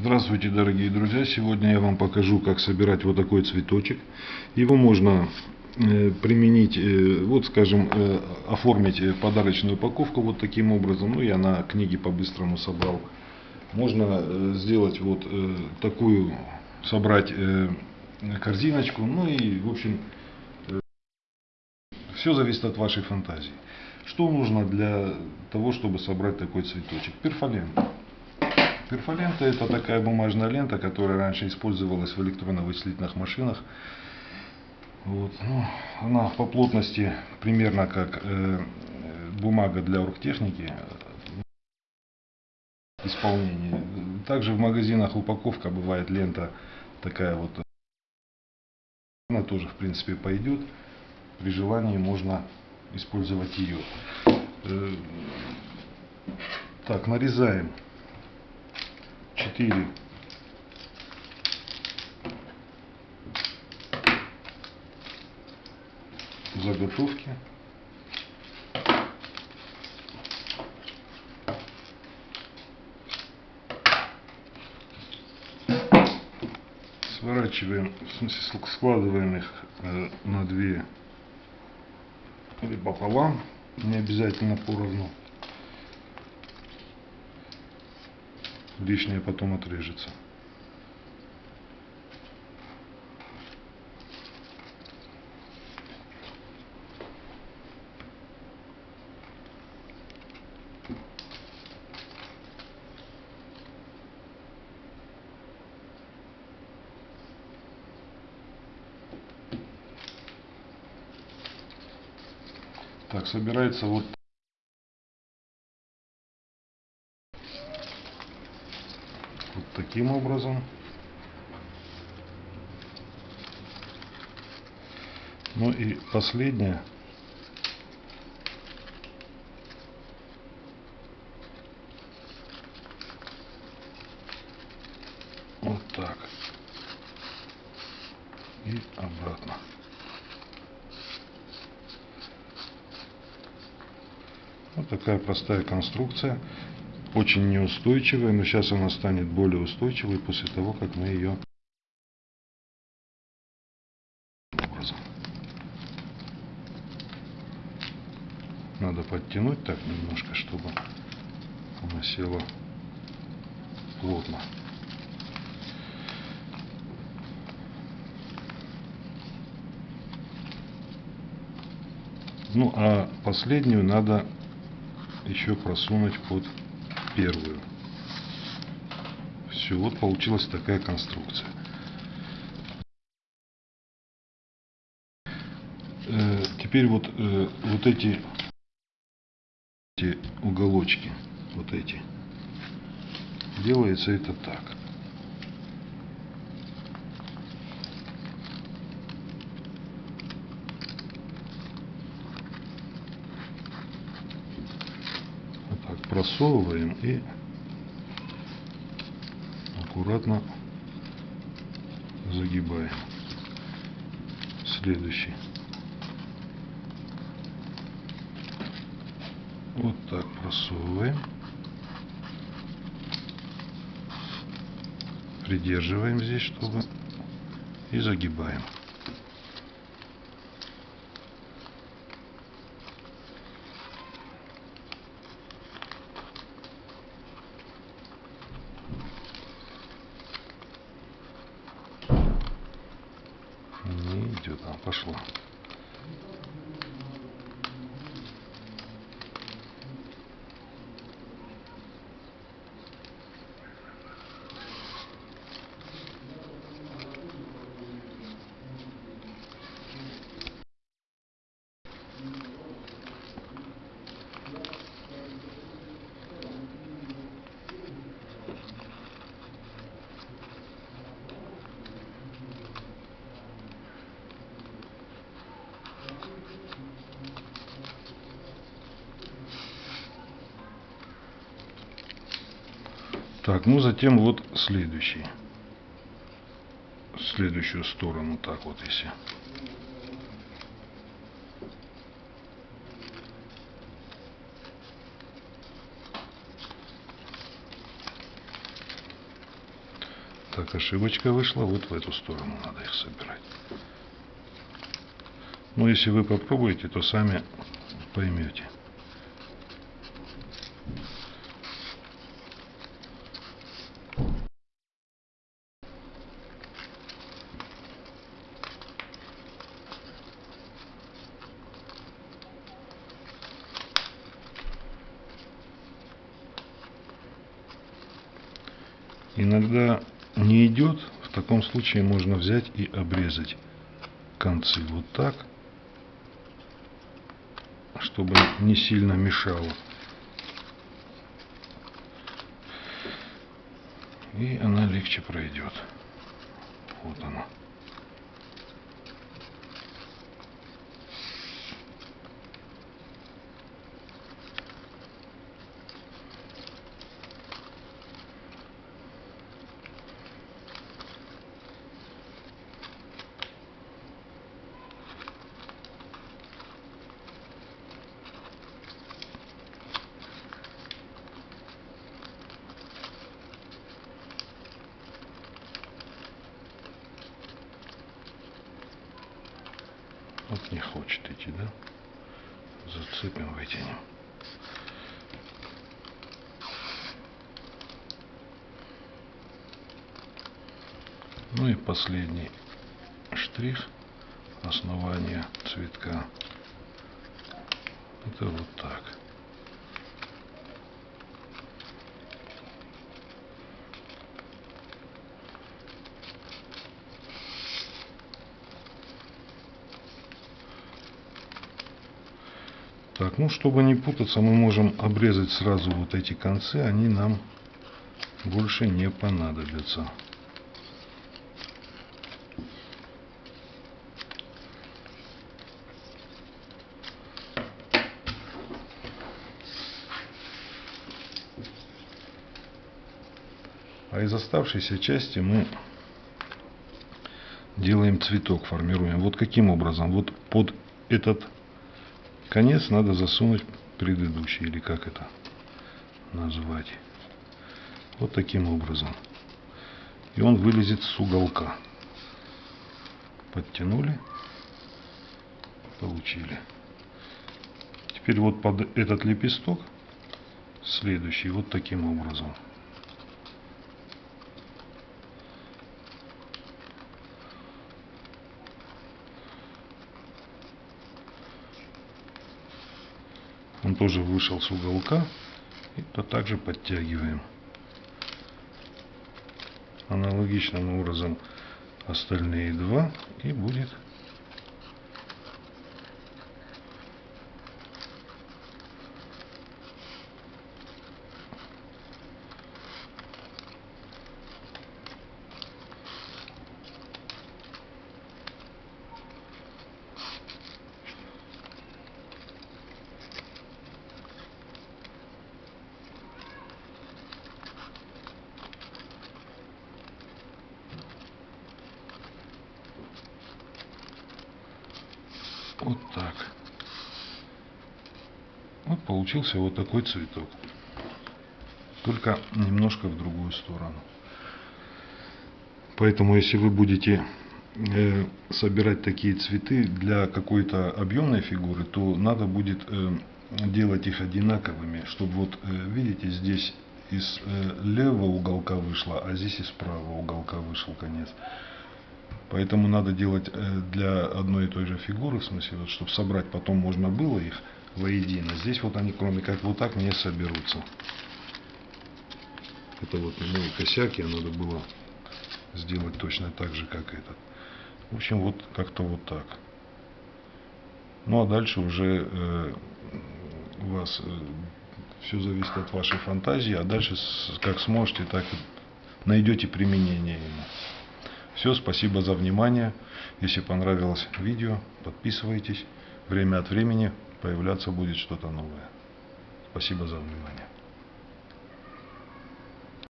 Здравствуйте, дорогие друзья! Сегодня я вам покажу, как собирать вот такой цветочек. Его можно э, применить, э, вот скажем, э, оформить подарочную упаковку вот таким образом. Ну, я на книге по-быстрому собрал. Можно сделать вот такую, собрать корзиночку. Ну и, в общем, все зависит от вашей фантазии. Что нужно для того, чтобы собрать такой цветочек? Перфолента. Перфолента это такая бумажная лента, которая раньше использовалась в электронно-вычислительных машинах. Вот. Ну, она по плотности примерно как э, бумага для оргтехники исполнения. Также в магазинах упаковка бывает лента такая вот. Она тоже в принципе пойдет. При желании можно использовать ее. Э, так, нарезаем 4 заготовки. Сворачиваем, в смысле складываем их э, на две или пополам, не обязательно поровну. Лишнее потом отрежется. Так, собирается вот вот таким образом. Ну и последнее. Вот так. И обратно. Вот такая простая конструкция очень неустойчивая, но сейчас она станет более устойчивой после того, как мы ее. Надо подтянуть так немножко, чтобы она села плотно. Ну а последнюю надо еще просунуть под первую. Все, вот получилась такая конструкция. Э, теперь вот, э, вот эти, эти уголочки, вот эти, делается это так. Просовываем и аккуратно загибаем. Следующий. Вот так просовываем. Придерживаем здесь, чтобы и загибаем. идет, а пошло. Так, ну затем вот следующий. Следующую сторону так вот если. Так, ошибочка вышла, вот в эту сторону надо их собирать. Но если вы попробуете, то сами поймете. Иногда не идет, в таком случае можно взять и обрезать концы вот так, чтобы не сильно мешало. И она легче пройдет. Вот она. Вот не хочет идти, да? Зацепим, вытянем. Ну и последний штрих основания цветка. Это вот так. Так, ну чтобы не путаться, мы можем обрезать сразу вот эти концы, они нам больше не понадобятся. А из оставшейся части мы делаем цветок, формируем. Вот каким образом? Вот под этот конец надо засунуть предыдущий, или как это назвать. Вот таким образом. И он вылезет с уголка. Подтянули, получили. Теперь вот под этот лепесток следующий вот таким образом. Он тоже вышел с уголка. И то также подтягиваем. Аналогичным образом остальные два. И будет Вот так. Вот получился вот такой цветок. Только немножко в другую сторону. Поэтому, если вы будете э, собирать такие цветы для какой-то объемной фигуры, то надо будет э, делать их одинаковыми, чтобы вот, э, видите, здесь из э, левого уголка вышло, а здесь из правого уголка вышел конец. Поэтому надо делать э, для одной и той же фигуры, в смысле, вот, чтобы собрать потом можно было их воедино. Здесь вот они, кроме как вот так, не соберутся. Это вот мой косяк, я надо было сделать точно так же, как этот. В общем, вот как-то вот так. Ну а дальше уже э, у вас э, все зависит от вашей фантазии, а дальше как сможете, так и найдете применение ему. Все, спасибо за внимание. Если понравилось видео, подписывайтесь. Время от времени появляться будет что-то новое. Спасибо за внимание.